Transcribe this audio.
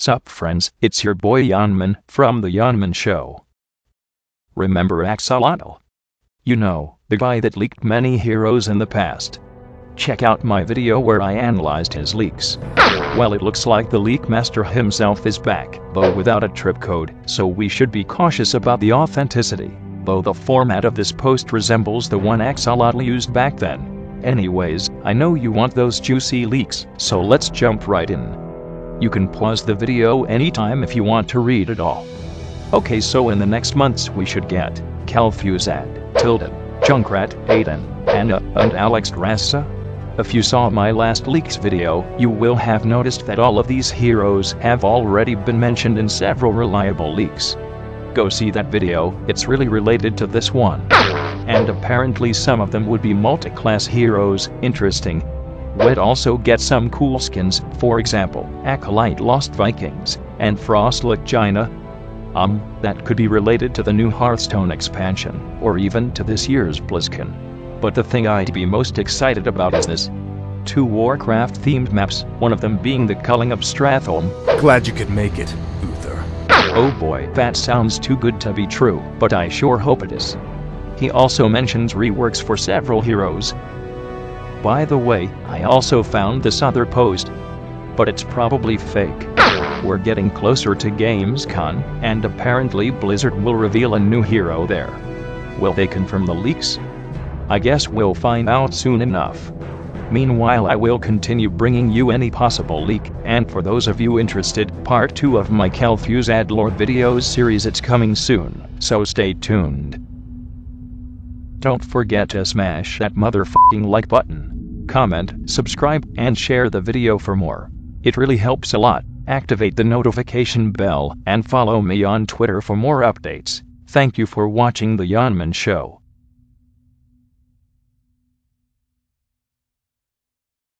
Sup friends, it's your boy Yanman from the Yanman Show. Remember Axolotl? You know, the guy that leaked many heroes in the past. Check out my video where I analyzed his leaks. Well it looks like the leak master himself is back, though without a trip code, so we should be cautious about the authenticity, though the format of this post resembles the one Axolotl used back then. Anyways, I know you want those juicy leaks, so let's jump right in. You can pause the video anytime if you want to read it all. Okay so in the next months we should get Kel'Thuzad, Tilden, Junkrat, Aiden, Ana, and Alexstrasza. If you saw my last leaks video, you will have noticed that all of these heroes have already been mentioned in several reliable leaks. Go see that video, it's really related to this one. And apparently some of them would be multi-class heroes, interesting, would also get some cool skins, for example, Acolyte Lost Vikings, and Frostlit Jaina. Um, that could be related to the new Hearthstone expansion, or even to this year's BlizzCon. But the thing I'd be most excited about is this. Two Warcraft themed maps, one of them being the Culling of Stratholme. Glad you could make it, Uther. Oh boy, that sounds too good to be true, but I sure hope it is. He also mentions reworks for several heroes, by the way, I also found this other post. But it's probably fake. We're getting closer to Gamescom, and apparently Blizzard will reveal a new hero there. Will they confirm the leaks? I guess we'll find out soon enough. Meanwhile I will continue bringing you any possible leak, and for those of you interested, part 2 of my Kel'Thuzad lore videos series it's coming soon, so stay tuned. Don't forget to smash that motherfucking like button. Comment, subscribe, and share the video for more. It really helps a lot. Activate the notification bell and follow me on Twitter for more updates. Thank you for watching The Yanman Show.